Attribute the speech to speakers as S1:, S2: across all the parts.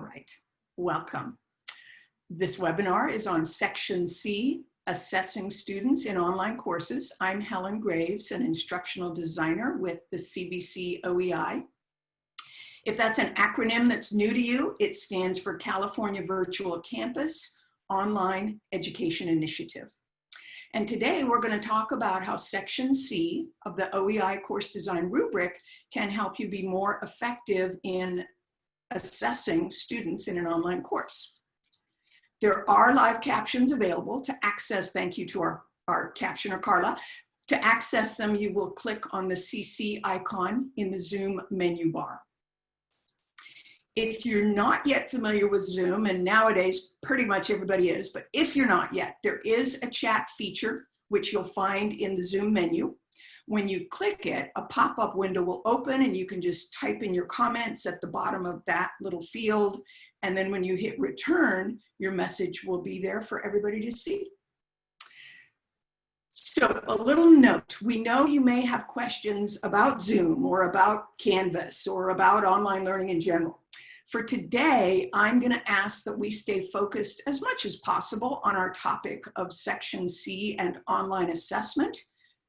S1: All right, welcome. This webinar is on Section C, Assessing Students in Online Courses. I'm Helen Graves, an instructional designer with the CVC OEI. If that's an acronym that's new to you, it stands for California Virtual Campus Online Education Initiative. And today we're going to talk about how Section C of the OEI course design rubric can help you be more effective in assessing students in an online course. There are live captions available to access, thank you to our, our captioner Carla. To access them, you will click on the CC icon in the Zoom menu bar. If you're not yet familiar with Zoom, and nowadays pretty much everybody is, but if you're not yet, there is a chat feature which you'll find in the Zoom menu. When you click it, a pop-up window will open and you can just type in your comments at the bottom of that little field. And then when you hit return, your message will be there for everybody to see. So a little note, we know you may have questions about Zoom or about Canvas or about online learning in general. For today, I'm gonna ask that we stay focused as much as possible on our topic of Section C and online assessment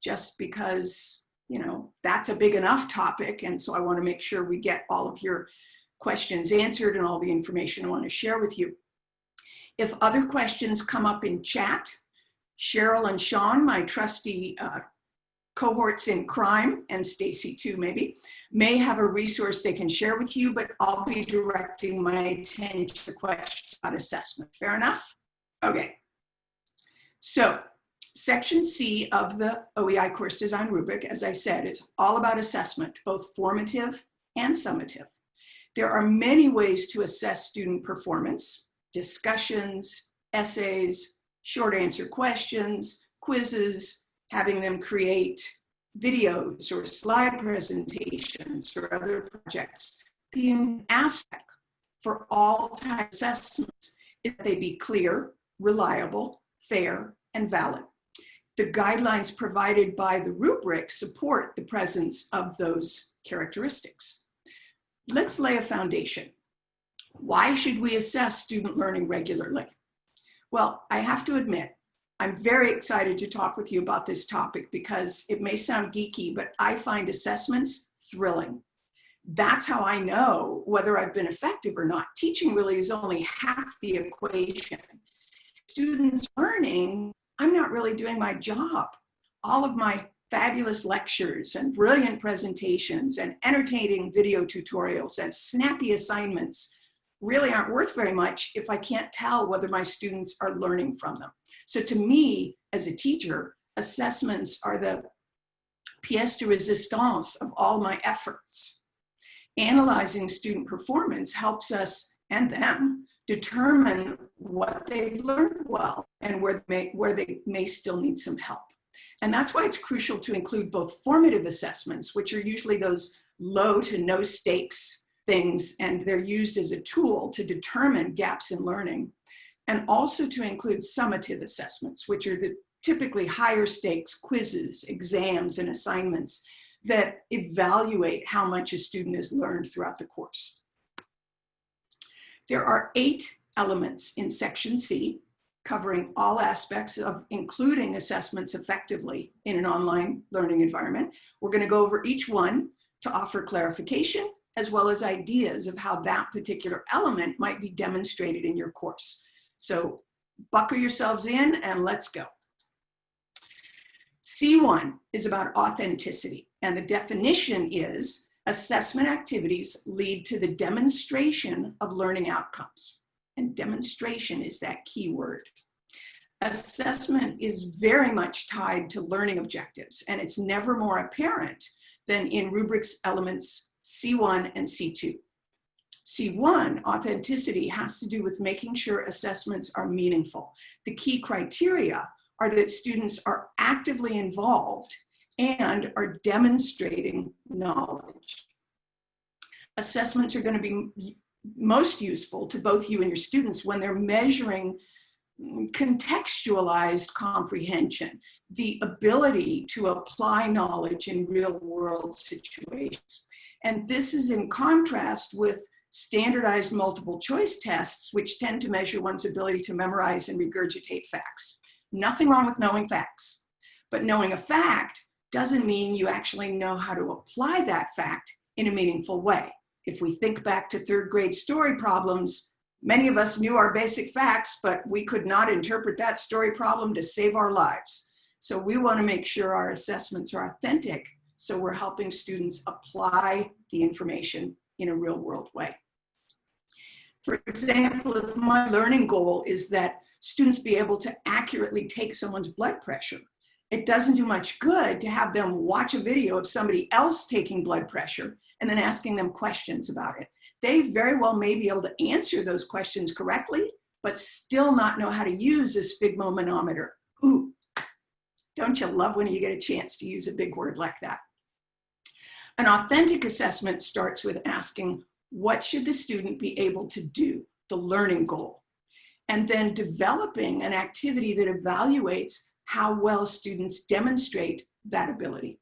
S1: just because, you know, that's a big enough topic. And so I wanna make sure we get all of your questions answered and all the information I wanna share with you. If other questions come up in chat, Cheryl and Sean, my trusty uh, cohorts in crime, and Stacy too maybe, may have a resource they can share with you, but I'll be directing my attention to question about assessment. Fair enough? Okay. So Section C of the OEI course design rubric, as I said, is all about assessment, both formative and summative. There are many ways to assess student performance, discussions, essays, short answer questions, quizzes, having them create videos or slide presentations or other projects. The aspect for all type assessments is that they be clear, reliable, fair, and valid the guidelines provided by the rubric support the presence of those characteristics. Let's lay a foundation. Why should we assess student learning regularly? Well, I have to admit, I'm very excited to talk with you about this topic because it may sound geeky, but I find assessments thrilling. That's how I know whether I've been effective or not. Teaching really is only half the equation. Students learning I'm not really doing my job. All of my fabulous lectures and brilliant presentations and entertaining video tutorials and snappy assignments really aren't worth very much if I can't tell whether my students are learning from them. So to me, as a teacher, assessments are the pièce de résistance of all my efforts. Analyzing student performance helps us and them determine what they've learned well and where they, may, where they may still need some help. And that's why it's crucial to include both formative assessments, which are usually those low to no stakes things, and they're used as a tool to determine gaps in learning, and also to include summative assessments, which are the typically higher stakes quizzes, exams, and assignments that evaluate how much a student has learned throughout the course. There are eight elements in section C covering all aspects of including assessments effectively in an online learning environment. We're gonna go over each one to offer clarification as well as ideas of how that particular element might be demonstrated in your course. So buckle yourselves in and let's go. C1 is about authenticity and the definition is Assessment activities lead to the demonstration of learning outcomes. And demonstration is that key word. Assessment is very much tied to learning objectives, and it's never more apparent than in rubrics elements C1 and C2. C1, authenticity, has to do with making sure assessments are meaningful. The key criteria are that students are actively involved and are demonstrating knowledge. Assessments are going to be most useful to both you and your students when they're measuring contextualized comprehension, the ability to apply knowledge in real world situations. And this is in contrast with standardized multiple choice tests, which tend to measure one's ability to memorize and regurgitate facts. Nothing wrong with knowing facts, but knowing a fact doesn't mean you actually know how to apply that fact in a meaningful way. If we think back to third grade story problems, many of us knew our basic facts, but we could not interpret that story problem to save our lives. So we wanna make sure our assessments are authentic so we're helping students apply the information in a real world way. For example, if my learning goal is that students be able to accurately take someone's blood pressure, it doesn't do much good to have them watch a video of somebody else taking blood pressure and then asking them questions about it. They very well may be able to answer those questions correctly, but still not know how to use a sphygmomanometer. Ooh, don't you love when you get a chance to use a big word like that? An authentic assessment starts with asking, what should the student be able to do, the learning goal? And then developing an activity that evaluates how well students demonstrate that ability.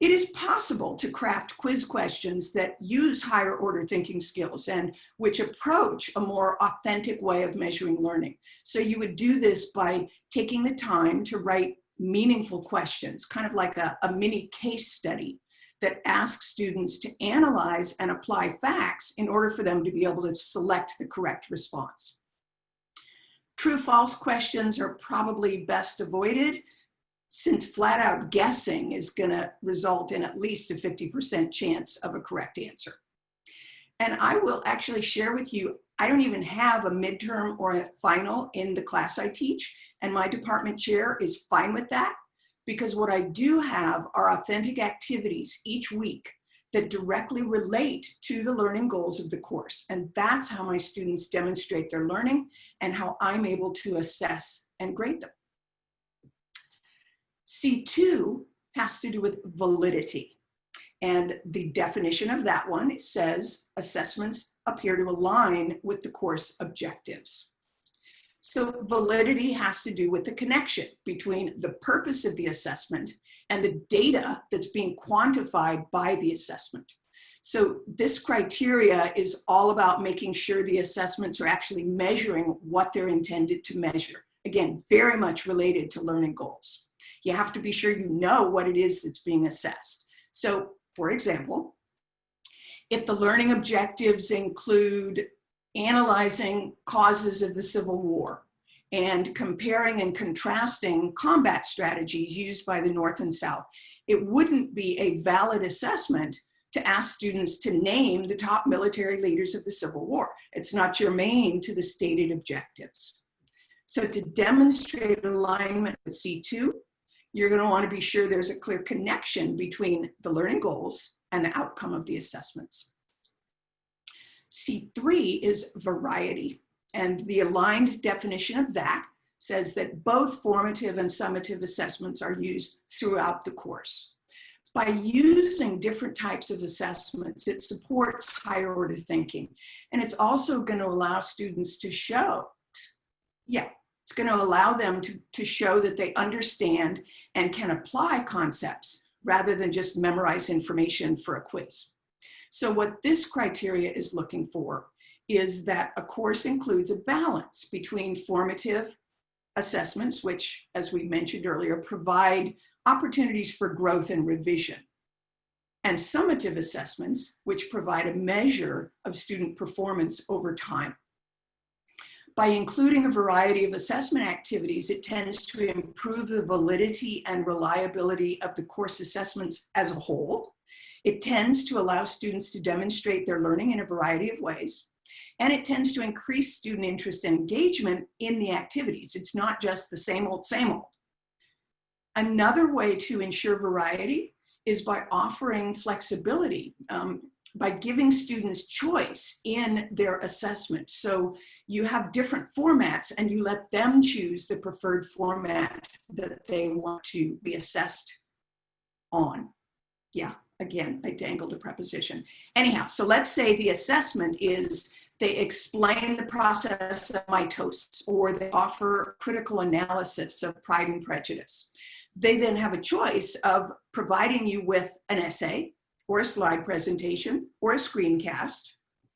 S1: It is possible to craft quiz questions that use higher order thinking skills and which approach a more authentic way of measuring learning. So you would do this by taking the time to write meaningful questions, kind of like a, a mini case study that asks students to analyze and apply facts in order for them to be able to select the correct response. True false questions are probably best avoided since flat out guessing is gonna result in at least a 50% chance of a correct answer. And I will actually share with you, I don't even have a midterm or a final in the class I teach, and my department chair is fine with that because what I do have are authentic activities each week that directly relate to the learning goals of the course. And that's how my students demonstrate their learning and how I'm able to assess and grade them. C2 has to do with validity. And the definition of that one says assessments appear to align with the course objectives. So validity has to do with the connection between the purpose of the assessment and the data that's being quantified by the assessment. So this criteria is all about making sure the assessments are actually measuring what they're intended to measure. Again, very much related to learning goals. You have to be sure you know what it is that's being assessed. So for example, if the learning objectives include analyzing causes of the Civil War and comparing and contrasting combat strategies used by the North and South. It wouldn't be a valid assessment to ask students to name the top military leaders of the Civil War. It's not germane to the stated objectives. So to demonstrate alignment with C2, you're gonna to want to be sure there's a clear connection between the learning goals and the outcome of the assessments. C3 is variety. And the aligned definition of that says that both formative and summative assessments are used throughout the course. By using different types of assessments, it supports higher order thinking. And it's also going to allow students to show, yeah, it's going to allow them to, to show that they understand and can apply concepts rather than just memorize information for a quiz. So what this criteria is looking for is that a course includes a balance between formative assessments, which, as we mentioned earlier, provide opportunities for growth and revision, and summative assessments, which provide a measure of student performance over time. By including a variety of assessment activities, it tends to improve the validity and reliability of the course assessments as a whole, it tends to allow students to demonstrate their learning in a variety of ways. And it tends to increase student interest and engagement in the activities. It's not just the same old, same old. Another way to ensure variety is by offering flexibility, um, by giving students choice in their assessment. So you have different formats and you let them choose the preferred format that they want to be assessed on. Yeah, Again, I dangled a preposition. Anyhow, so let's say the assessment is they explain the process of mitosis or they offer critical analysis of Pride and Prejudice. They then have a choice of providing you with an essay or a slide presentation or a screencast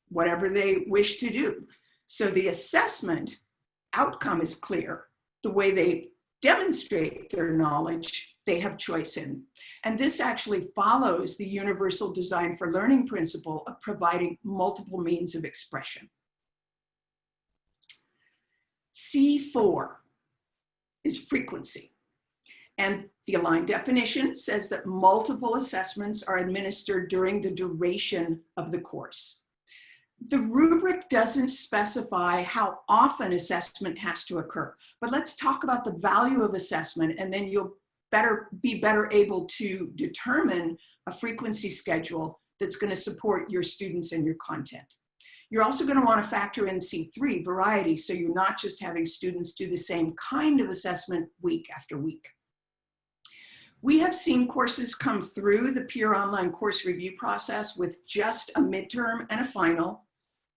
S1: whatever they wish to do. So the assessment outcome is clear. The way they demonstrate their knowledge, they have choice in. And this actually follows the universal design for learning principle of providing multiple means of expression. C4 is frequency. And the aligned definition says that multiple assessments are administered during the duration of the course. The rubric doesn't specify how often assessment has to occur, but let's talk about the value of assessment and then you'll better be better able to determine a frequency schedule that's going to support your students and your content. You're also going to want to factor in C3, variety, so you're not just having students do the same kind of assessment week after week. We have seen courses come through the peer online course review process with just a midterm and a final,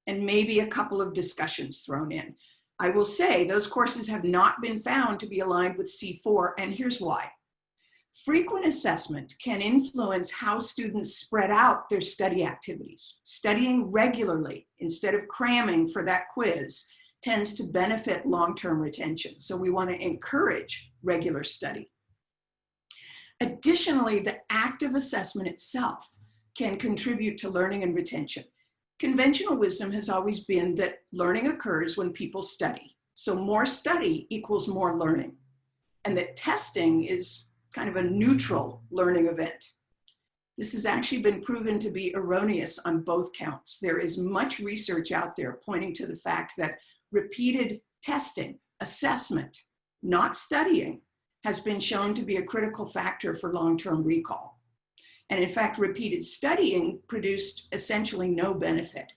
S1: and maybe a couple of discussions thrown in. I will say those courses have not been found to be aligned with C4, and here's why. Frequent assessment can influence how students spread out their study activities. Studying regularly instead of cramming for that quiz tends to benefit long-term retention. So we wanna encourage regular study. Additionally, the active assessment itself can contribute to learning and retention. Conventional wisdom has always been that learning occurs when people study. So more study equals more learning. And that testing is kind of a neutral learning event. This has actually been proven to be erroneous on both counts. There is much research out there pointing to the fact that repeated testing, assessment, not studying, has been shown to be a critical factor for long-term recall. And in fact, repeated studying produced essentially no benefit.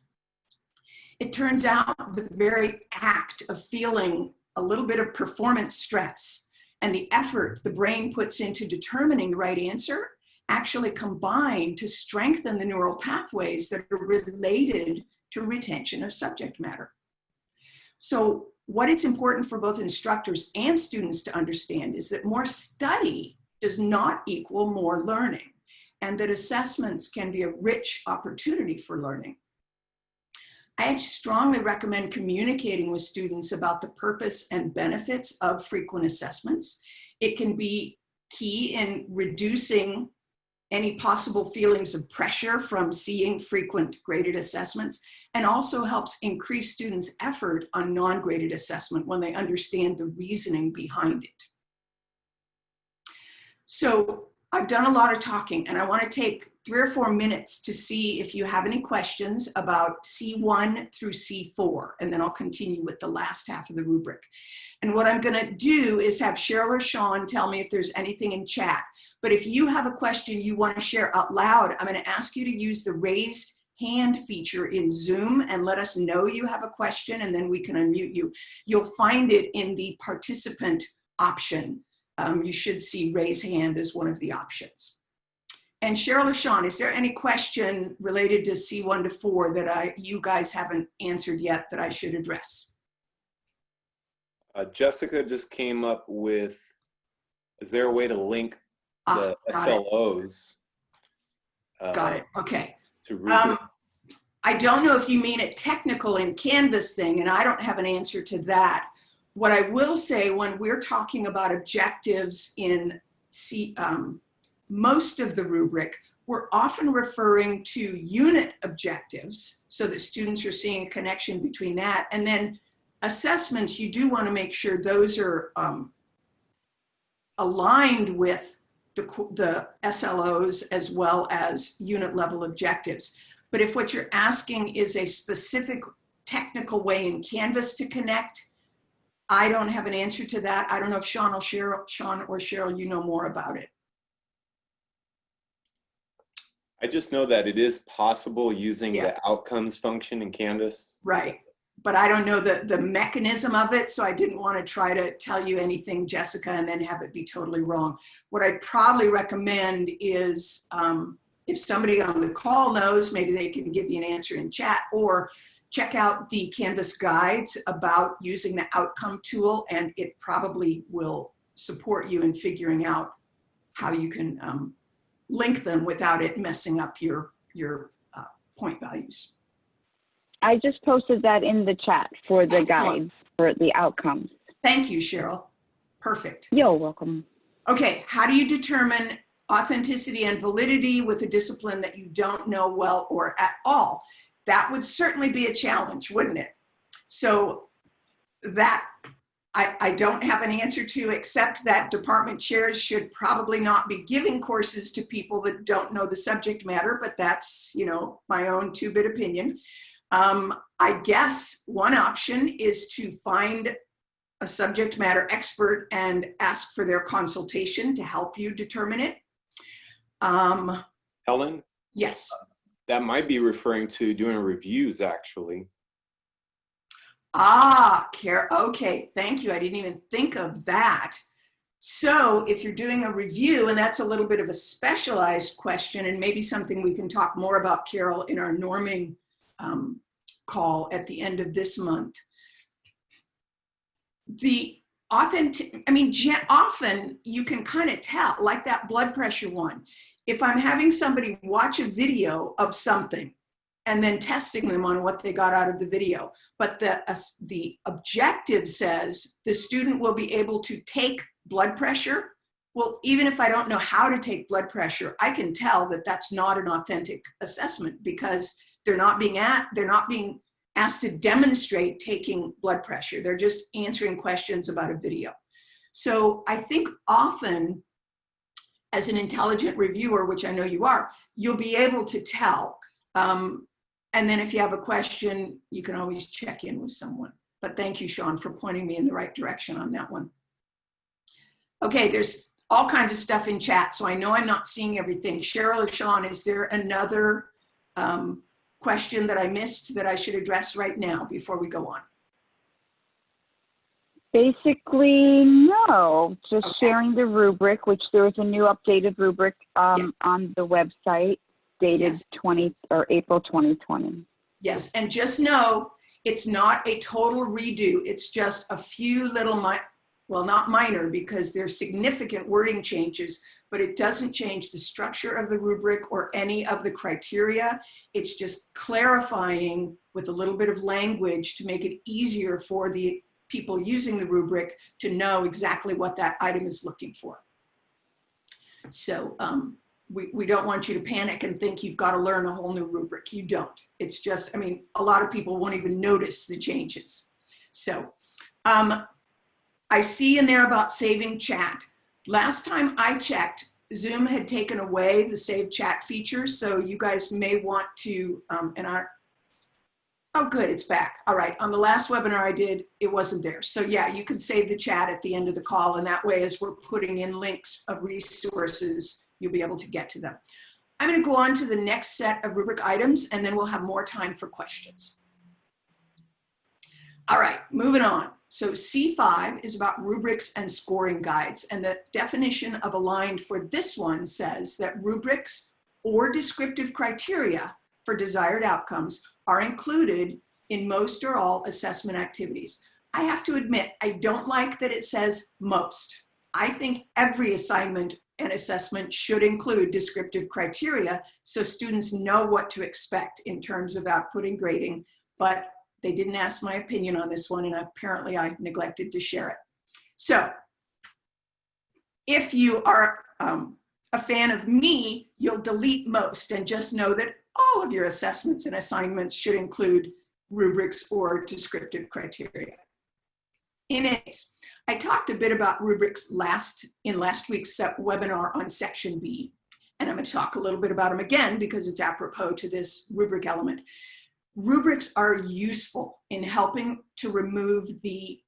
S1: It turns out the very act of feeling a little bit of performance stress and the effort the brain puts into determining the right answer actually combine to strengthen the neural pathways that are related to retention of subject matter. So what it's important for both instructors and students to understand is that more study does not equal more learning and that assessments can be a rich opportunity for learning. I strongly recommend communicating with students about the purpose and benefits of frequent assessments. It can be key in reducing any possible feelings of pressure from seeing frequent graded assessments and also helps increase students' effort on non-graded assessment when they understand the reasoning behind it. So I've done a lot of talking and I wanna take three or four minutes to see if you have any questions about C1 through C4, and then I'll continue with the last half of the rubric. And what I'm gonna do is have Cheryl or Sean tell me if there's anything in chat. But if you have a question you wanna share out loud, I'm gonna ask you to use the raised hand feature in Zoom and let us know you have a question and then we can unmute you. You'll find it in the participant option. Um, you should see raise hand as one of the options. And Cheryl or Sean, is there any question related to C1 to 4 that I, you guys haven't answered yet that I should address?
S2: Uh, Jessica just came up with, is there a way to link
S1: Ah,
S2: the
S1: got it.
S2: SLOs? uh,
S1: Got it, okay.
S2: To rubric?
S1: Um, I don't know if you mean a technical in Canvas thing, and I don't have an answer to that. What I will say when we're talking about objectives in C, um, most of the rubric, we're often referring to unit objectives so that students are seeing a connection between that. And then assessments, you do want to make sure those are um, aligned with the, the SLOs as well as unit level objectives. But if what you're asking is a specific technical way in Canvas to connect, I don't have an answer to that. I don't know if Sean Sean or Cheryl, you know more about it.
S2: I just know that it is possible using
S1: Yeah.
S2: the outcomes function in Canvas.
S1: Right. But I don't know the, the mechanism of it, so I didn't want to try to tell you anything, Jessica, and then have it be totally wrong. What I'd probably recommend is um, if somebody on the call knows, maybe they can give you an answer in chat or check out the Canvas guides about using the outcome tool, and it probably will support you in figuring out how you can um, link them without it messing up your, your uh, point values.
S3: I just posted that in the chat for the
S1: Excellent.
S3: guides, for the outcomes.
S1: Thank you, Cheryl. Perfect.
S3: You're welcome.
S1: Okay, how do you determine authenticity and validity with a discipline that you don't know well or at all? That would certainly be a challenge, wouldn't it? So that I, I don't have an answer to except that department chairs should probably not be giving courses to people that don't know the subject matter, but that's, you know, my own two-bit opinion. Um, I guess one option is to find a subject matter expert and ask for their consultation to help you determine it. Um,
S2: Helen,
S1: yes,
S2: that might be referring to doing reviews actually.
S1: Ah, care, okay, thank you. I didn't even think of that. So if you're doing a review, and that's a little bit of a specialized question and maybe something we can talk more about, Carol, in our norming um, call at the end of this month. The authentic, I mean, often you can kind of tell, like that blood pressure one. If I'm having somebody watch a video of something and then testing them on what they got out of the video, but the, uh, the objective says the student will be able to take blood pressure. Well, even if I don't know how to take blood pressure, I can tell that that's not an authentic assessment because they're not being at, they're not being asked to demonstrate taking blood pressure. They're just answering questions about a video. So I think often as an intelligent reviewer, which I know you are, you'll be able to tell. Um, and then if you have a question, you can always check in with someone. But thank you, Sean, for pointing me in the right direction on that one. Okay, there's all kinds of stuff in chat, so I know I'm not seeing everything. Cheryl or Sean, is there another um, question that I missed that I should address right now before we go on?
S3: Basically, no, just
S1: Okay.
S3: sharing the rubric, which there is a new updated rubric um, on the website dated
S1: Yes.
S3: 20 or April 2020.
S1: Yes, and just know it's not a total redo. It's just a few little, mi well, not minor because there's significant wording changes, but it doesn't change the structure of the rubric or any of the criteria. It's just clarifying with a little bit of language to make it easier for the people using the rubric to know exactly what that item is looking for. So um, we, we don't want you to panic and think you've got to learn a whole new rubric. You don't. It's just, I mean, a lot of people won't even notice the changes. So um, I see in there about saving chat. Last time I checked, Zoom had taken away the save chat feature. So you guys may want to, um, and our, oh good, it's back. All right, on the last webinar I did, it wasn't there. So yeah, you can save the chat at the end of the call and that way as we're putting in links of resources, you'll be able to get to them. I'm gonna go on to the next set of rubric items and then we'll have more time for questions. All right, moving on. So C5 is about rubrics and scoring guides. And the definition of aligned for this one says that rubrics or descriptive criteria for desired outcomes are included in most or all assessment activities. I have to admit, I don't like that it says most. I think every assignment and assessment should include descriptive criteria so students know what to expect in terms of output and grading, but they didn't ask my opinion on this one and apparently I neglected to share it. So if you are um, a fan of me, you'll delete most and just know that all of your assessments and assignments should include rubrics or descriptive criteria. Case, I talked a bit about rubrics last in last week's webinar on section B, and I'm going to talk a little bit about them again because it's apropos to this rubric element. Rubrics are useful in helping to remove the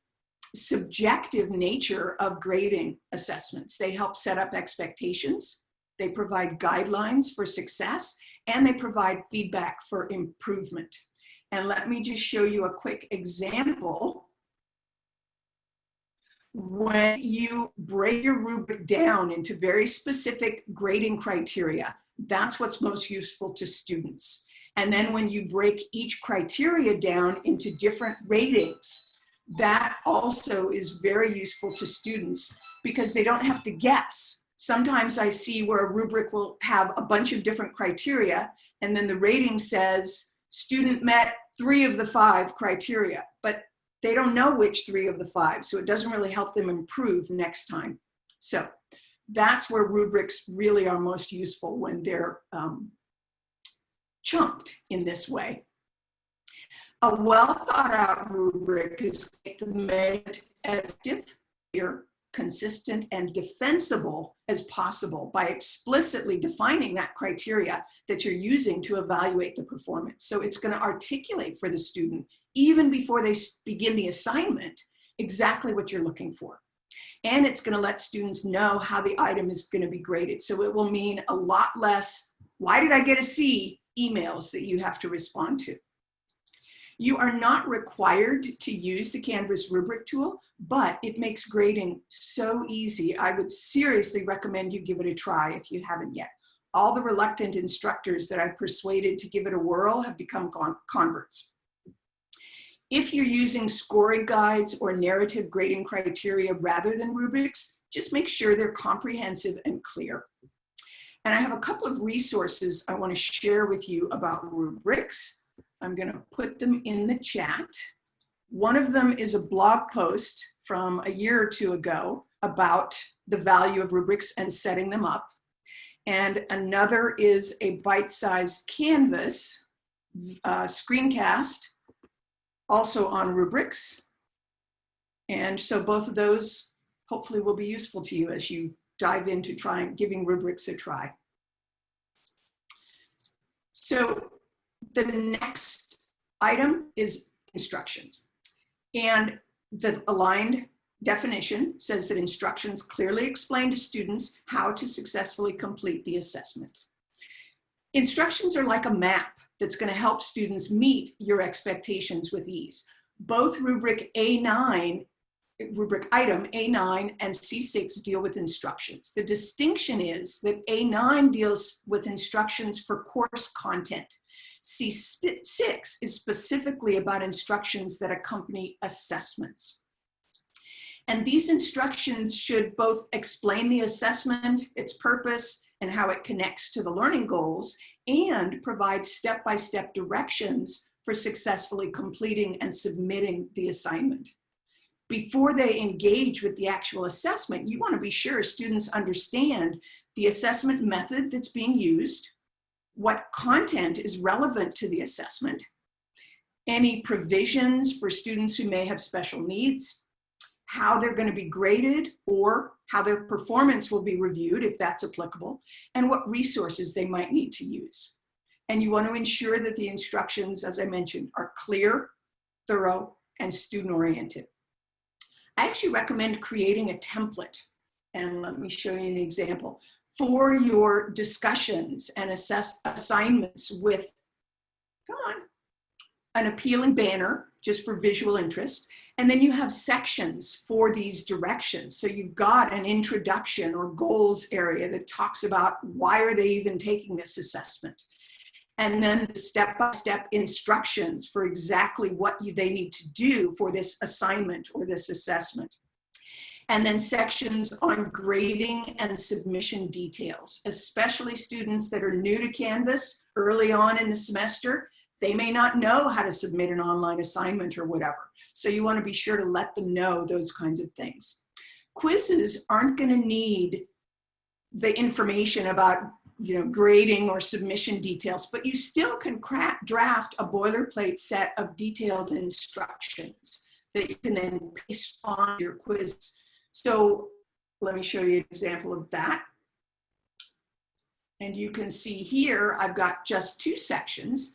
S1: subjective nature of grading assessments. They help set up expectations, they provide guidelines for success, and they provide feedback for improvement. And let me just show you a quick example. When you break your rubric down into very specific grading criteria, that's what's most useful to students. And then when you break each criteria down into different ratings, that also is very useful to students because they don't have to guess. Sometimes I see where a rubric will have a bunch of different criteria and then the rating says student met three of the five criteria, but they don't know which three of the five, so it doesn't really help them improve next time. So that's where rubrics really are most useful when they're um, chunked in this way. A well thought out rubric is made as clear, consistent, and defensible as possible by explicitly defining that criteria that you're using to evaluate the performance. So it's going to articulate for the student, even before they begin the assignment, exactly what you're looking for. And it's going to let students know how the item is going to be graded. So it will mean a lot less, why did I get a C emails that you have to respond to. You are not required to use the Canvas rubric tool, but it makes grading so easy. I would seriously recommend you give it a try if you haven't yet. All the reluctant instructors that I've persuaded to give it a whirl have become converts. If you're using scoring guides or narrative grading criteria rather than rubrics, just make sure they're comprehensive and clear. And I have a couple of resources I want to share with you about rubrics. I'm going to put them in the chat. One of them is a blog post from a year or two ago about the value of rubrics and setting them up. And another is a bite-sized Canvas uh, screencast, also on rubrics. And so both of those hopefully will be useful to you as you dive into trying giving rubrics a try. So the next item is instructions. And the aligned definition says that instructions clearly explain to students how to successfully complete the assessment. Instructions are like a map that's going to help students meet your expectations with ease. Both rubric A9 rubric item A9 and C6 deal with instructions. The distinction is that A9 deals with instructions for course content. C6 is specifically about instructions that accompany assessments. And these instructions should both explain the assessment, its purpose, and how it connects to the learning goals, and provides step-by-step -step directions for successfully completing and submitting the assignment. Before they engage with the actual assessment, you want to be sure students understand the assessment method that's being used, what content is relevant to the assessment, any provisions for students who may have special needs, how they're going to be graded or how their performance will be reviewed if that's applicable, and what resources they might need to use. And you want to ensure that the instructions, as I mentioned, are clear, thorough, and student-oriented. I actually recommend creating a template. And let me show you an example. For your discussions and assess assignments with, come on, an appealing banner just for visual interest. And then you have sections for these directions. So you've got an introduction or goals area that talks about why are they even taking this assessment? and then the step-by-step -step instructions for exactly what you, they need to do for this assignment or this assessment. And then sections on grading and submission details, especially students that are new to Canvas early on in the semester. They may not know how to submit an online assignment or whatever. So you wanna be sure to let them know those kinds of things. Quizzes aren't gonna need the information about you know, grading or submission details, but you still can draft a boilerplate set of detailed instructions that you can then paste on your quiz. So let me show you an example of that. And you can see here, I've got just two sections,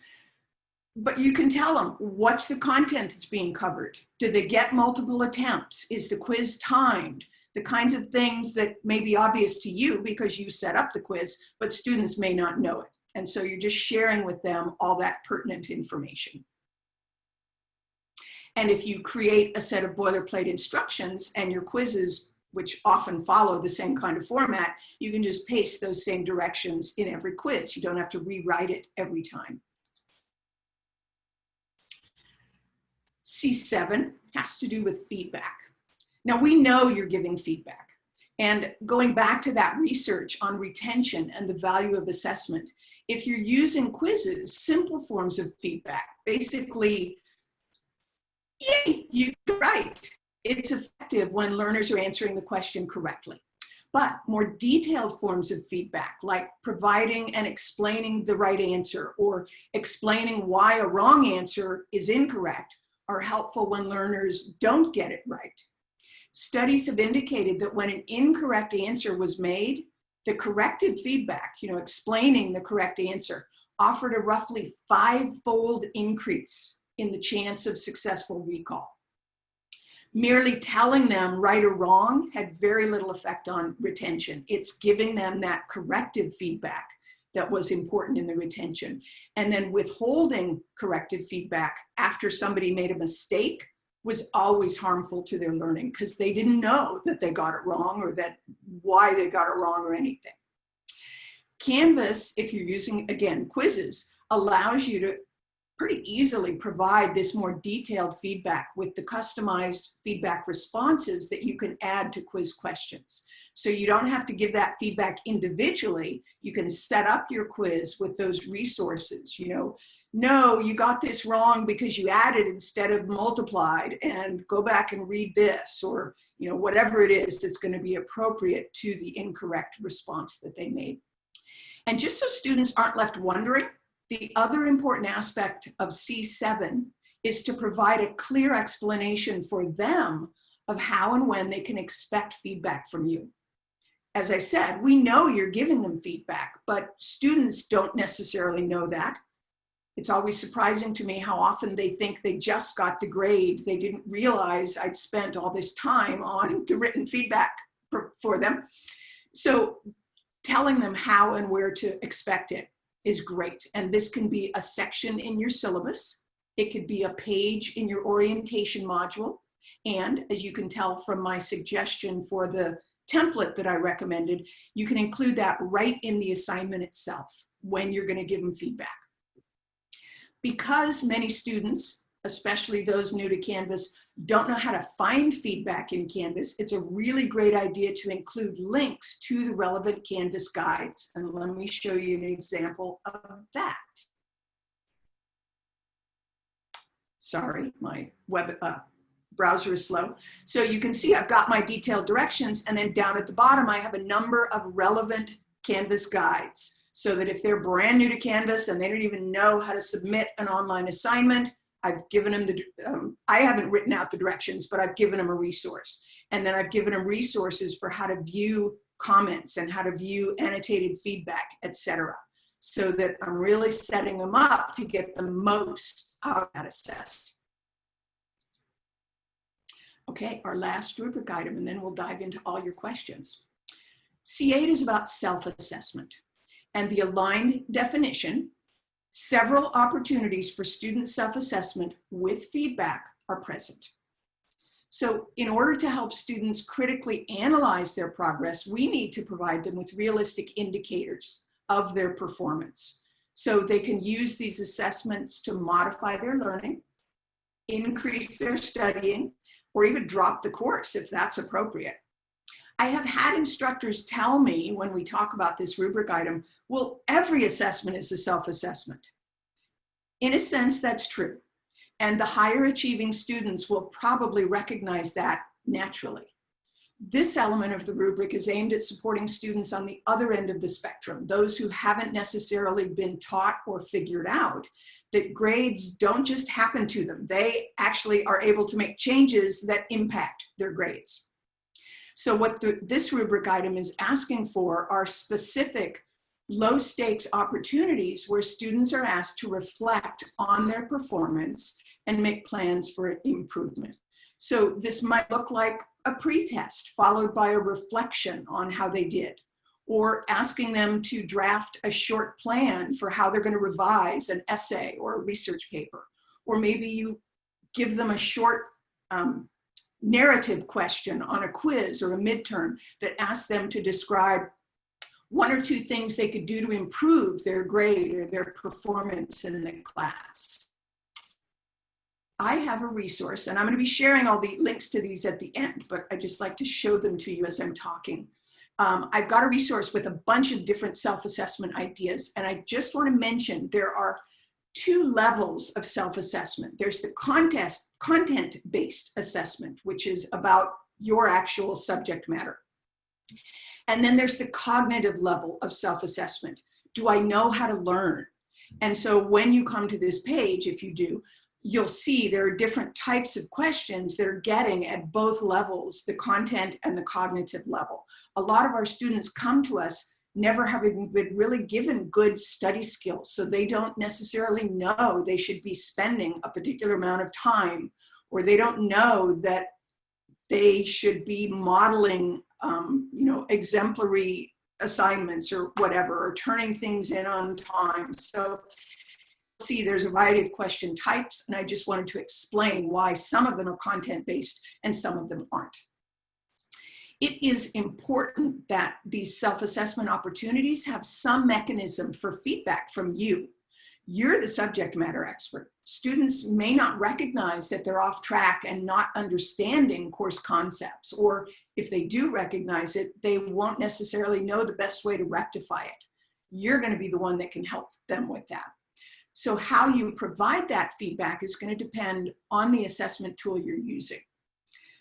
S1: but you can tell them what's the content that's being covered. Do they get multiple attempts? Is the quiz timed? the kinds of things that may be obvious to you because you set up the quiz, but students may not know it. And so you're just sharing with them all that pertinent information. And if you create a set of boilerplate instructions and your quizzes, which often follow the same kind of format, you can just paste those same directions in every quiz. You don't have to rewrite it every time. C7 has to do with feedback. Now we know you're giving feedback. And going back to that research on retention and the value of assessment, If you're using quizzes, simple forms of feedback, basically, yay, you right. It's effective when learners are answering the question correctly. But more detailed forms of feedback, like providing and explaining the right answer or explaining why a wrong answer is incorrect, are helpful when learners don't get it right. Studies have indicated that when an incorrect answer was made, the corrected feedback, you know, explaining the correct answer, offered a roughly five-fold increase in the chance of successful recall. Merely telling them right or wrong had very little effect on retention. It's giving them that corrective feedback that was important in the retention. And then withholding corrective feedback after somebody made a mistake was always harmful to their learning because they didn't know that they got it wrong or that why they got it wrong or anything. Canvas, if you're using, again, quizzes, allows you to pretty easily provide this more detailed feedback with the customized feedback responses that you can add to quiz questions. So you don't have to give that feedback individually. You can set up your quiz with those resources, you know, no, you got this wrong because you added instead of multiplied and go back and read this or, you know, whatever it is that's going to be appropriate to the incorrect response that they made. And just so students aren't left wondering, the other important aspect of C7 is to provide a clear explanation for them of how and when they can expect feedback from you. As I said, we know you're giving them feedback, but students don't necessarily know that. It's always surprising to me how often they think they just got the grade. They didn't realize I'd spent all this time on the written feedback for, for them. So telling them how and where to expect it is great. And this can be a section in your syllabus. It could be a page in your orientation module. And as you can tell from my suggestion for the template that I recommended, you can include that right in the assignment itself when you're gonna give them feedback. Because many students, especially those new to Canvas, don't know how to find feedback in Canvas, it's a really great idea to include links to the relevant Canvas guides. And let me show you an example of that. Sorry, my web uh, browser is slow. So you can see I've got my detailed directions and then down at the bottom I have a number of relevant Canvas guides so that if they're brand new to Canvas and they don't even know how to submit an online assignment, I've given them the, um, I haven't written out the directions, but I've given them a resource. And then I've given them resources for how to view comments and how to view annotated feedback, etc. So that I'm really setting them up to get the most out of that assessed. Okay, our last rubric item, and then we'll dive into all your questions. C8 is about self-assessment and the aligned definition Several opportunities for student self-assessment with feedback are present. So in order to help students critically analyze their progress, we need to provide them with realistic indicators of their performance. So they can use these assessments to modify their learning, increase their studying, or even drop the course if that's appropriate. I have had instructors tell me when we talk about this rubric item, well, every assessment is a self-assessment. In a sense, that's true. And the higher achieving students will probably recognize that naturally. This element of the rubric is aimed at supporting students on the other end of the spectrum, those who haven't necessarily been taught or figured out that grades don't just happen to them. They actually are able to make changes that impact their grades. So what the, this rubric item is asking for are specific low stakes opportunities where students are asked to reflect on their performance and make plans for improvement. So this might look like a pretest followed by a reflection on how they did or asking them to draft a short plan for how they're going to revise an essay or a research paper. Or maybe you give them a short um, narrative question on a quiz or a midterm that asks them to describe one or two things they could do to improve their grade or their performance in the class. I have a resource, and I'm going to be sharing all the links to these at the end, but I just like to show them to you as I'm talking. Um, I've got a resource with a bunch of different self-assessment ideas, and I just want to mention there are two levels of self-assessment. There's the contest, content-based assessment, which is about your actual subject matter. And then there's the cognitive level of self-assessment. Do I know how to learn? And so when you come to this page, if you do, you'll see there are different types of questions that are getting at both levels, the content and the cognitive level. A lot of our students come to us never having been really given good study skills. So they don't necessarily know they should be spending a particular amount of time, or they don't know that they should be modeling, um, you know, exemplary assignments or whatever, or turning things in on time. So see there's a variety of question types, and I just wanted to explain why some of them are content-based and some of them aren't. It is important that these self-assessment opportunities have some mechanism for feedback from you. You're the subject matter expert. Students may not recognize that they're off track and not understanding course concepts, or if they do recognize it, they won't necessarily know the best way to rectify it. You're gonna be the one that can help them with that. So how you provide that feedback is going to depend on the assessment tool you're using.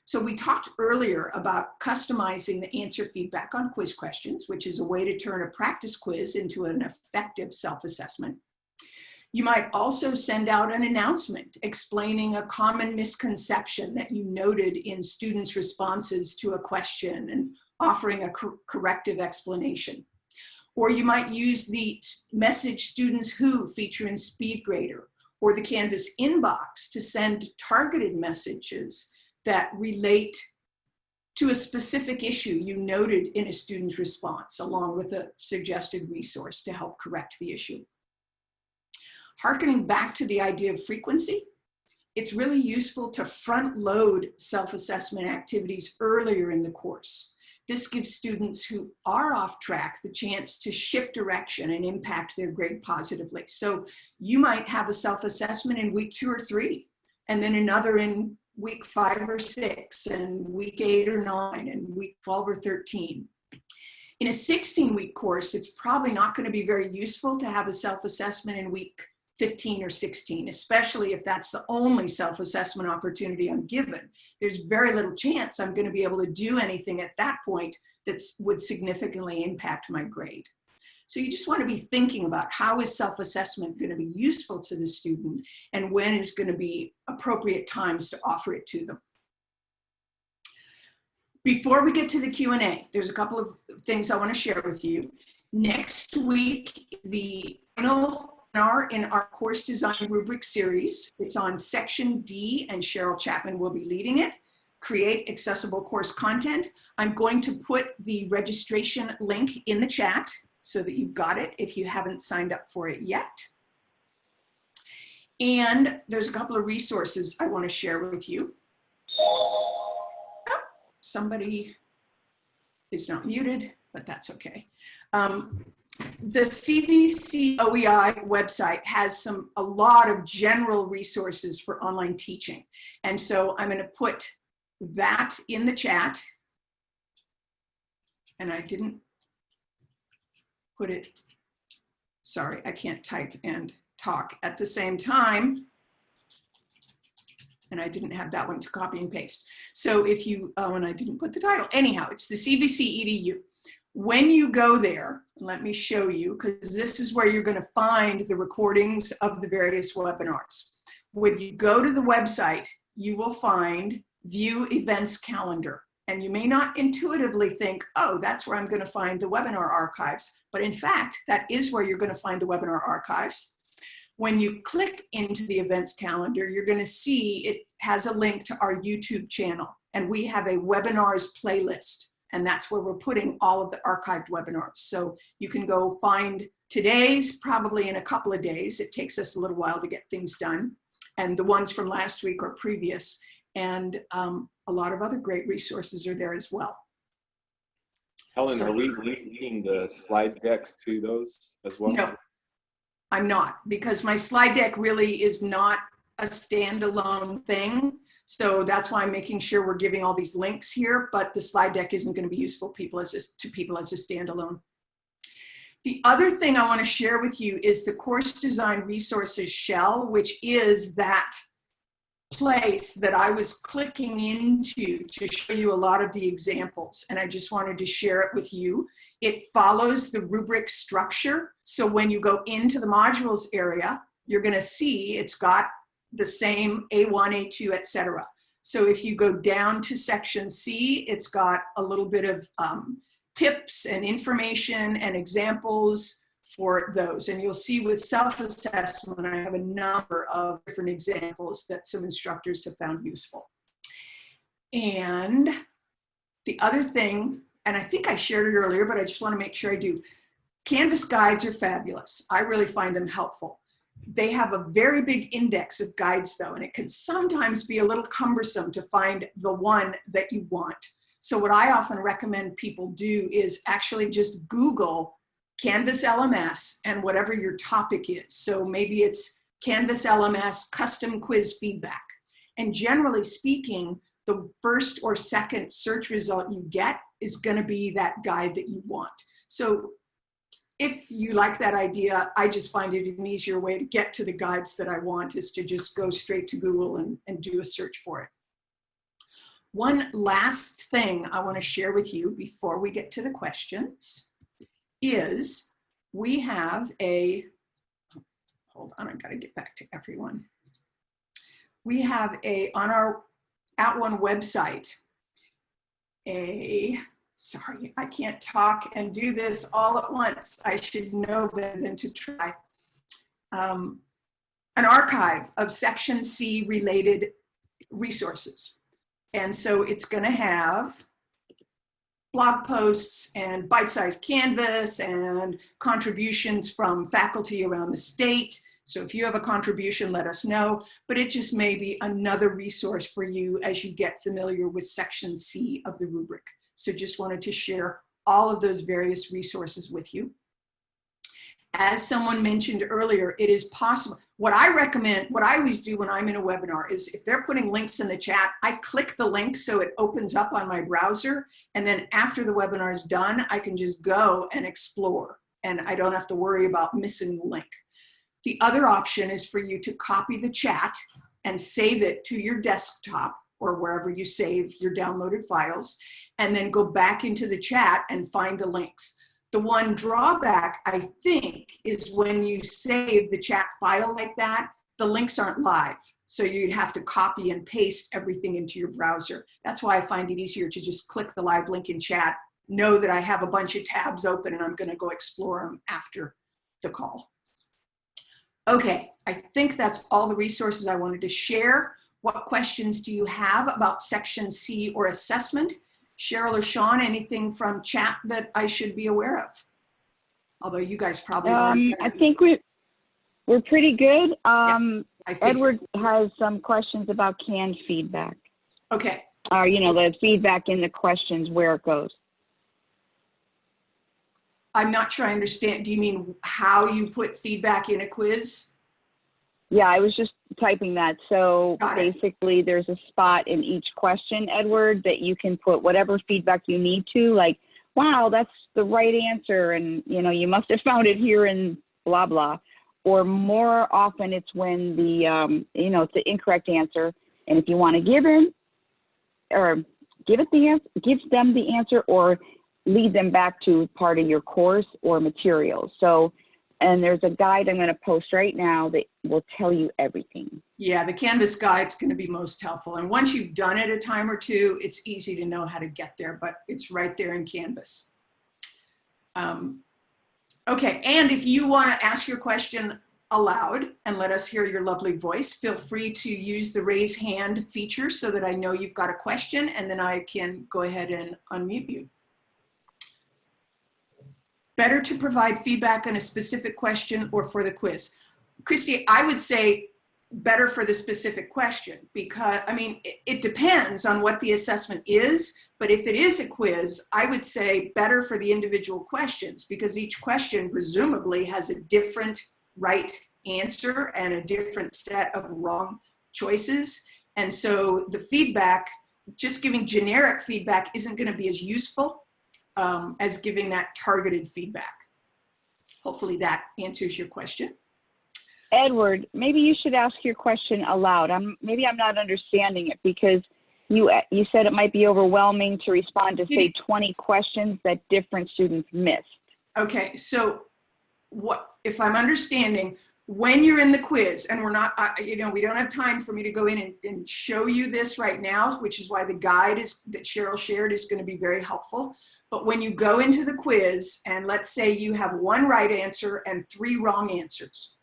S1: So we talked earlier about customizing the answer feedback on quiz questions, which is a way to turn a practice quiz into an effective self-assessment. You might also send out an announcement explaining a common misconception that you noted in students' responses to a question and offering a cor corrective explanation. Or you might use the message students who feature in SpeedGrader or the Canvas inbox to send targeted messages that relate to a specific issue you noted in a student's response, along with a suggested resource to help correct the issue. Harkening back to the idea of frequency, it's really useful to front load self-assessment activities earlier in the course. This gives students who are off track the chance to shift direction and impact their grade positively. So you might have a self-assessment in week two or three, and then another in week five or six, and week eight or nine, and week 12 or 13. In a 16 week course, it's probably not gonna be very useful to have a self-assessment in week 15 or 16, especially if that's the only self-assessment opportunity I'm given. There's very little chance I'm gonna be able to do anything at that point that would significantly impact my grade. So you just wanna be thinking about how is self-assessment gonna be useful to the student and when is gonna be appropriate times to offer it to them. Before we get to the Q&A, there's a couple of things I wanna share with you. Next week, the final in our course design rubric series. It's on section D and Cheryl Chapman will be leading it. Create accessible course content. I'm going to put the registration link in the chat so that you've got it if you haven't signed up for it yet. And there's a couple of resources I want to share with you. Oh, somebody is not muted, but that's okay. Um, the CVC OEI website has some a lot of general resources for online teaching. And so I'm going to put that in the chat. And I didn't put it, sorry, I can't type and talk at the same time. And I didn't have that one to copy and paste. So if you, oh, and I didn't put the title. Anyhow, it's the CVC EDU. When you go there, let me show you, because this is where you're going to find the recordings of the various webinars. When you go to the website, you will find view events calendar. And you may not intuitively think, oh, that's where I'm going to find the webinar archives. But in fact, that is where you're going to find the webinar archives. When you click into the events calendar, you're going to see it has a link to our YouTube channel. And we have a webinars playlist and that's where we're putting all of the archived webinars. So you can go find today's probably in a couple of days. It takes us a little while to get things done. And the ones from last week or previous. And um, a lot of other great resources are there as well.
S2: Helen,
S1: So-
S2: are we linking the slide decks to those as well?
S1: No, I'm not, because my slide deck really is not a standalone thing. So that's why I'm making sure we're giving all these links here, but the slide deck isn't gonna be useful people as a, to people as a standalone. The other thing I wanna share with you is the course design resources shell, which is that place that I was clicking into to show you a lot of the examples. And I just wanted to share it with you. It follows the rubric structure. So when you go into the modules area, you're gonna see it's got the same A1, A2, etc. So if you go down to section C, it's got a little bit of um, tips and information and examples for those. And you'll see with self-assessment, I have a number of different examples that some instructors have found useful. And the other thing, and I think I shared it earlier, but I just wanna make sure I do. Canvas guides are fabulous. I really find them helpful. They have a very big index of guides though, and it can sometimes be a little cumbersome to find the one that you want. So what I often recommend people do is actually just Google Canvas LMS and whatever your topic is. So maybe it's Canvas LMS custom quiz feedback. And generally speaking, the first or second search result you get is gonna be that guide that you want. So if you like that idea, I just find it an easier way to get to the guides that I want is to just go straight to Google and, and do a search for it. One last thing I wanna share with you before we get to the questions is we have a, hold on, I've gotta get back to everyone. We have a, on our @ONE website, a, sorry, I can't talk and do this all at once. I should know better than to try. Um, an archive of section C related resources. And so it's gonna have blog posts and bite-sized canvas and contributions from faculty around the state. So if you have a contribution, let us know, but it just may be another resource for you as you get familiar with section C of the rubric. So just wanted to share all of those various resources with you. As someone mentioned earlier, it is possible. What I recommend, what I always do when I'm in a webinar is if they're putting links in the chat, I click the link so it opens up on my browser. And then after the webinar is done, I can just go and explore and I don't have to worry about missing the link. The other option is for you to copy the chat and save it to your desktop or wherever you save your downloaded files and then go back into the chat and find the links. The one drawback, I think, is when you save the chat file like that, the links aren't live. So you'd have to copy and paste everything into your browser. That's why I find it easier to just click the live link in chat, know that I have a bunch of tabs open and I'm gonna go explore them after the call. Okay, I think that's all the resources I wanted to share. What questions do you have about section C or assessment? Cheryl or Sean, anything from chat that I should be aware of? Although you guys probably
S3: um, I think we we're pretty good. Um,
S1: yeah,
S3: Edward has some questions about canned feedback.
S1: Okay.
S3: Or, uh, you know, the feedback in the questions, where it goes.
S1: I'm not sure I understand. Do you mean how you put feedback in a quiz?
S3: Yeah, I was just typing that. So basically, there's a spot in each question, Edward, that you can put whatever feedback you need to, like, wow, that's the right answer. And, you know, you must have found it here in blah, blah. Or more often, it's when the, um, you know, it's the incorrect answer. And if you want to give in or give it the answer, give them the answer or lead them back to part of your course or materials. So and there's a guide I'm going to post right now that will tell you everything.
S1: Yeah, the Canvas guide's going to be most helpful. And once you've done it a time or two, it's easy to know how to get there, but it's right there in Canvas. Um, okay, and if you want to ask your question aloud and let us hear your lovely voice, feel free to use the raise hand feature so that I know you've got a question and then I can go ahead and unmute you. Better to provide feedback on a specific question or for the quiz? Christy, I would say better for the specific question because, I mean, it, it depends on what the assessment is, but if it is a quiz, I would say better for the individual questions because each question presumably has a different right answer and a different set of wrong choices. And so the feedback, just giving generic feedback isn't going to be as useful um, as giving that targeted feedback. Hopefully that answers your question.
S3: Edward, maybe you should ask your question aloud. I'm maybe I'm not understanding it because you you said it might be overwhelming to respond to say 20 questions that different students missed.
S1: Okay, so what if I'm understanding when you're in the quiz and we're not, uh, you know, we don't have time for me to go in and, and show you this right now, which is why the guide is that Cheryl shared is going to be very helpful. But when you go into the quiz and let's say you have one right answer and three wrong answers,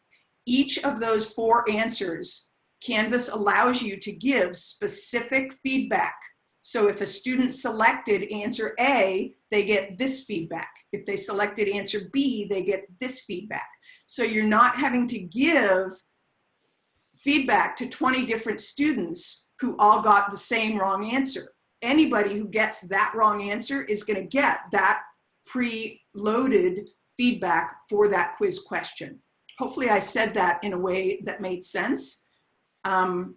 S1: each of those four answers, Canvas allows you to give specific feedback. So if a student selected answer A, they get this feedback. If they selected answer B, they get this feedback. So you're not having to give feedback to 20 different students who all got the same wrong answer. Anybody who gets that wrong answer is gonna get that pre-loaded feedback for that quiz question. Hopefully I said that in a way that made sense. Um,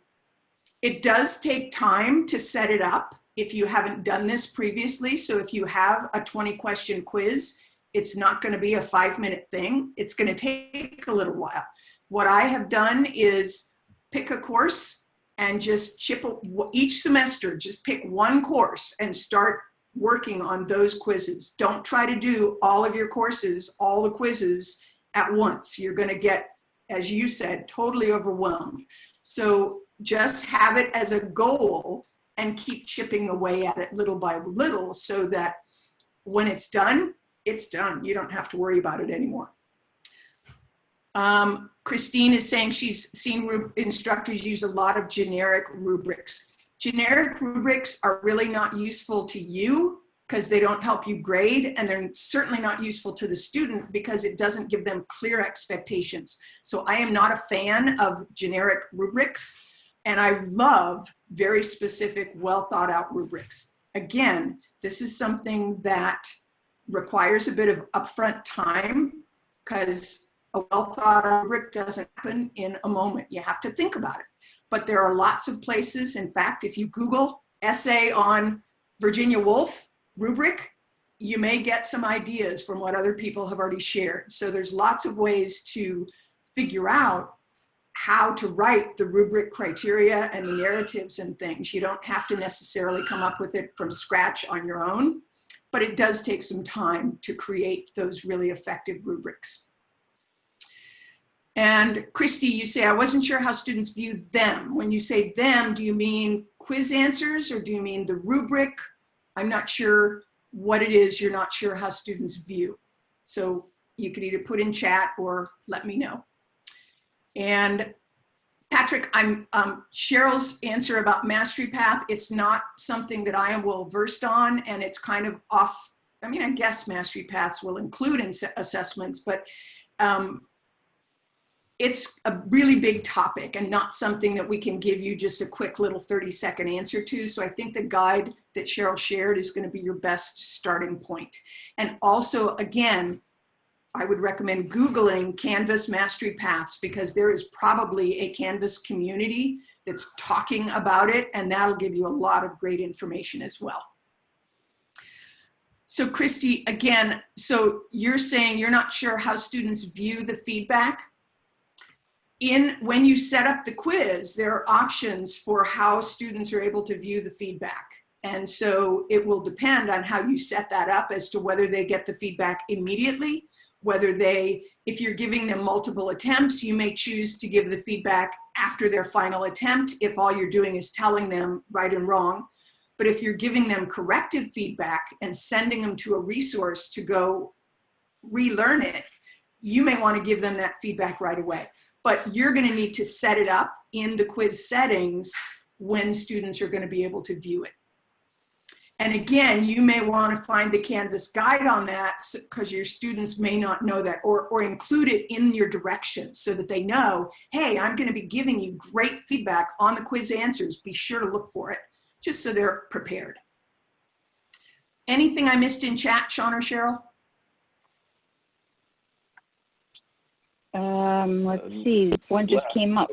S1: it does take time to set it up if you haven't done this previously. So if you have a 20 question quiz, it's not going to be a five minute thing. It's going to take a little while. What I have done is pick a course and just chip each semester, just pick one course and start working on those quizzes. Don't try to do all of your courses, all the quizzes at once. You're going to get, as you said, totally overwhelmed. So just have it as a goal and keep chipping away at it little by little so that when it's done, it's done. You don't have to worry about it anymore. Um, Christine is saying she's seen instructors use a lot of generic rubrics. Generic rubrics are really not useful to you because they don't help you grade and they're certainly not useful to the student because it doesn't give them clear expectations. So I am not a fan of generic rubrics and I love very specific, well thought out rubrics. Again, this is something that requires a bit of upfront time because a well thought out rubric doesn't happen in a moment. You have to think about it. But there are lots of places. In fact, if you Google essay on Virginia Woolf rubric, you may get some ideas from what other people have already shared. So there's lots of ways to figure out how to write the rubric criteria and the narratives and things. You don't have to necessarily come up with it from scratch on your own but it does take some time to create those really effective rubrics. And Christy, you say, I wasn't sure how students view them. When you say them, do you mean quiz answers or do you mean the rubric? I'm not sure what it is you're not sure how students view. So you could either put in chat or let me know. And Patrick, I'm um, Cheryl's answer about Mastery Path. It's not something that I am well versed on, and it's kind of off. I mean, I guess Mastery Paths will include in assessments, but um, it's a really big topic and not something that we can give you just a quick little 30 second answer to. So I think the guide that Cheryl shared is going to be your best starting point. And also, again, I would recommend Googling Canvas Mastery Paths because there is probably a Canvas community that's talking about it and that'll give you a lot of great information as well. So Christy, again, so you're saying you're not sure how students view the feedback. In when you set up the quiz, there are options for how students are able to view the feedback. And so it will depend on how you set that up as to whether they get the feedback immediately whether they, if you're giving them multiple attempts, you may choose to give the feedback after their final attempt if all you're doing is telling them right and wrong. But if you're giving them corrective feedback and sending them to a resource to go relearn it, you may want to give them that feedback right away. But you're going to need to set it up in the quiz settings when students are going to be able to view it. And again, you may want to find the Canvas guide on that because your students may not know that or, or include it in your directions so that they know, hey, I'm going to be giving you great feedback on the quiz answers. Be sure to look for it just so they're prepared. Anything I missed in chat, Sean or Cheryl?
S3: Um, let's see, one just came up.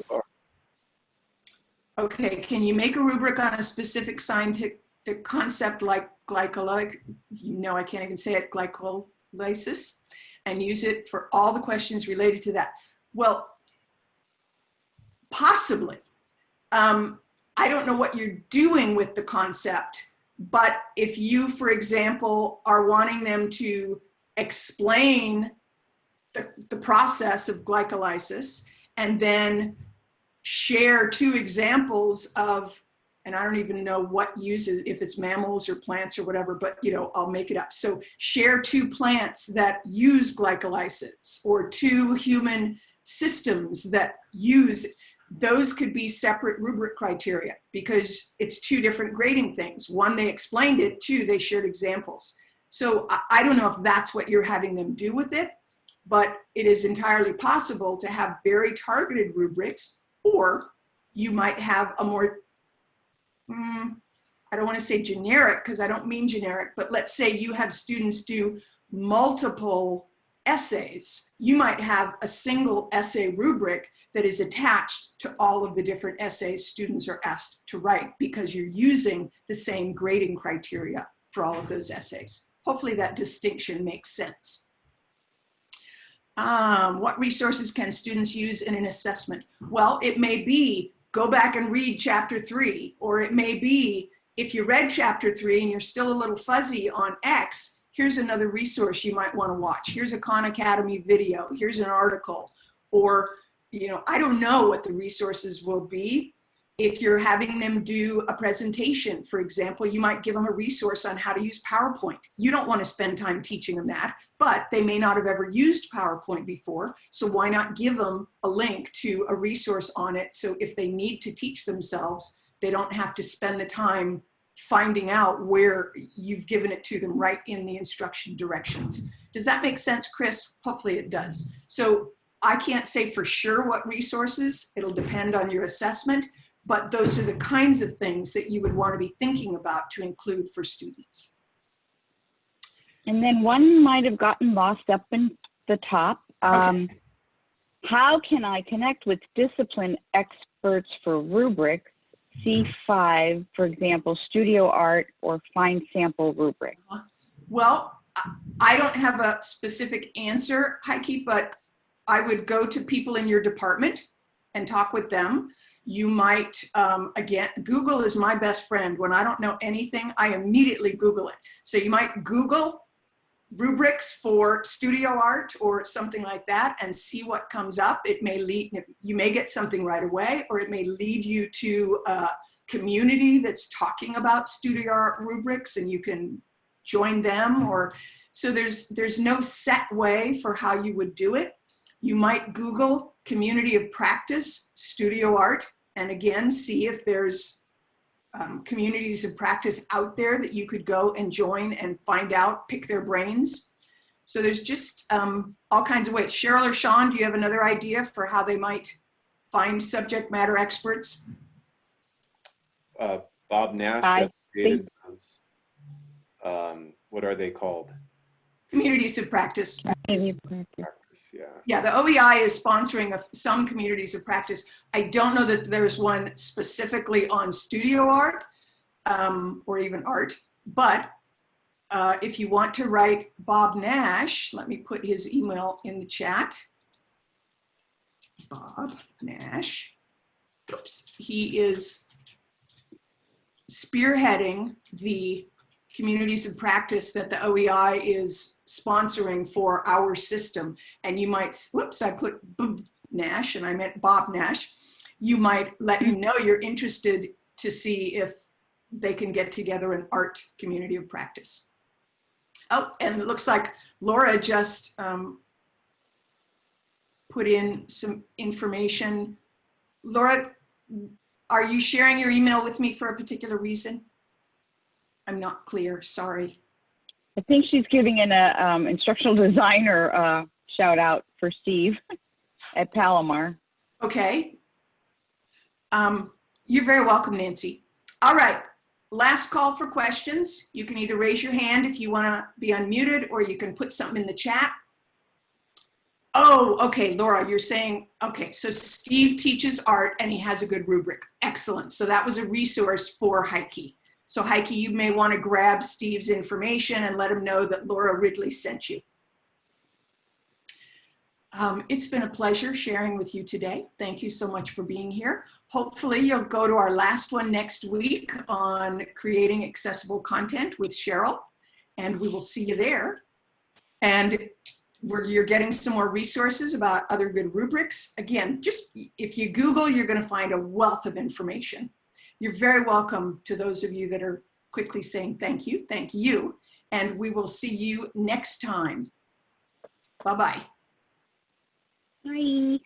S1: Okay, can you make a rubric on a specific scientific concept like glycolyc, you know I can't even say it, glycolysis, and use it for all the questions related to that? Well, possibly. Um, I don't know what you're doing with the concept, but if you, for example, are wanting them to explain the, the process of glycolysis and then share two examples of, and I don't even know what uses, if it's mammals or plants or whatever, but you know, I'll make it up. So share two plants that use glycolysis or two human systems that use those could be separate rubric criteria because it's two different grading things. One, they explained it, two, they shared examples. So I, I don't know if that's what you're having them do with it, but it is entirely possible to have very targeted rubrics or you might have a more, mm, I don't want to say generic because I don't mean generic, but let's say you have students do multiple essays. You might have a single essay rubric that is attached to all of the different essays students are asked to write because you're using the same grading criteria for all of those essays. Hopefully that distinction makes sense. Um, what resources can students use in an assessment? Well, it may be go back and read chapter three, or it may be if you read chapter three and you're still a little fuzzy on X, here's another resource you might want to watch. Here's a Khan Academy video, here's an article, or you know, I don't know what the resources will be. If you're having them do a presentation, for example, you might give them a resource on how to use PowerPoint. You don't want to spend time teaching them that, but they may not have ever used PowerPoint before. So why not give them a link to a resource on it so if they need to teach themselves, they don't have to spend the time finding out where you've given it to them right in the instruction directions. Does that make sense, Chris? Hopefully it does. So I can't say for sure what resources, it'll depend on your assessment, but those are the kinds of things that you would want to be thinking about to include for students.
S3: And then one might have gotten lost up in the top. Um, okay. How can I connect with discipline experts for rubrics, C5, for example, studio art or fine sample rubric?
S1: Well, I don't have a specific answer, Heike, but I would go to people in your department and talk with them. You might, um, again, Google is my best friend. When I don't know anything, I immediately Google it. So you might Google rubrics for studio art or something like that and see what comes up. It may lead, you may get something right away or it may lead you to a community that's talking about studio art rubrics and you can join them or, so there's, there's no set way for how you would do it. You might Google community of practice, studio art, and again, see if there's um, communities of practice out there that you could go and join and find out, pick their brains. So there's just um, all kinds of ways. Cheryl or Sean, do you have another idea for how they might find subject matter experts?
S2: Uh, Bob Nash created those. Um, what are they called?
S1: Communities of practice.
S3: Community practice
S2: yeah.
S1: Yeah, the OEI is sponsoring of some communities of practice. I don't know that there's one specifically on studio art um, or even art, but uh, if you want to write Bob Nash, let me put his email in the chat. Bob Nash, oops, he is spearheading the communities of practice that the OEI is sponsoring for our system. And you might, whoops, I put Bob Nash and I meant Bob Nash. You might let him know you're interested to see if they can get together an art community of practice. Oh, and it looks like Laura just um, put in some information. Laura, are you sharing your email with me for a particular reason? I'm not clear, sorry.
S3: I think she's giving in a um, instructional designer uh, shout out for Steve at Palomar.
S1: Okay. Um, you're very welcome, Nancy. All right, last call for questions. You can either raise your hand if you wanna be unmuted or you can put something in the chat. Oh, okay, Laura, you're saying, okay, so Steve teaches art and he has a good rubric. Excellent. So that was a resource for Heike. So Heike, you may want to grab Steve's information and let him know that Laura Ridley sent you. Um, it's been a pleasure sharing with you today. Thank you so much for being here. Hopefully you'll go to our last one next week on creating accessible content with Cheryl and we will see you there. And you're getting some more resources about other good rubrics. Again, just if you Google, you're gonna find a wealth of information. You're very welcome to those of you that are quickly saying thank you, thank you. And we will see you next time. Bye-bye.
S3: Bye.